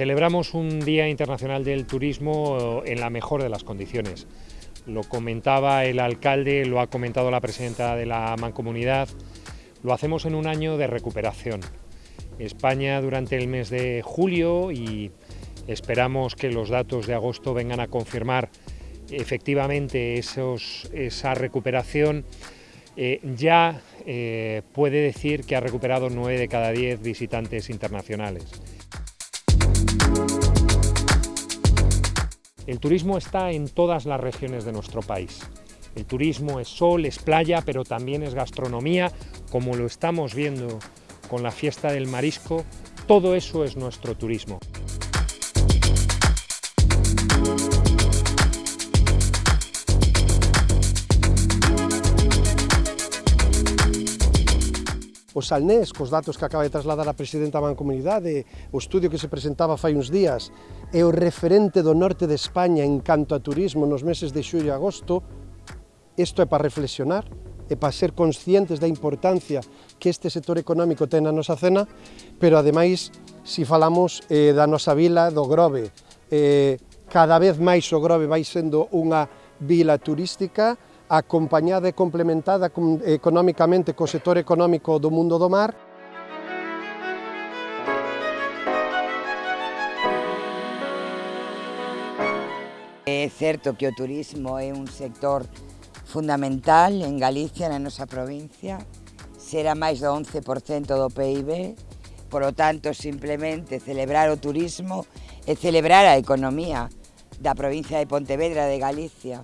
Celebramos un Día Internacional del Turismo en la mejor de las condiciones. Lo comentaba el alcalde, lo ha comentado la presidenta de la Mancomunidad. Lo hacemos en un año de recuperación. España durante el mes de julio y esperamos que los datos de agosto vengan a confirmar efectivamente esa recuperación. Eh, ya eh, puede decir que ha recuperado 9 de cada 10 visitantes internacionales. El turismo está en todas las regiones de nuestro país. El turismo es sol, es playa, pero también es gastronomía, como lo estamos viendo con la fiesta del marisco. Todo eso es nuestro turismo. O Salnés, cos datos que acaba de trasladar a Presidenta da Mancomunidade, o estudio que se presentaba fai uns días, é o referente do norte de España en canto a turismo nos meses de xullo e agosto, isto é para reflexionar, e para ser conscientes da importancia que este sector económico ten na nosa cena, pero ademais, si falamos eh, da nosa vila do Grove, eh, cada vez máis o Grove vai sendo unha vila turística, acompañada e complementada económicamente co sector económico do mundo do mar, É certo que o turismo é un sector fundamental en Galicia, na nosa provincia, será máis do 11% do PIB, por lo tanto, simplemente celebrar o turismo e celebrar a economía da provincia de Pontevedra de Galicia.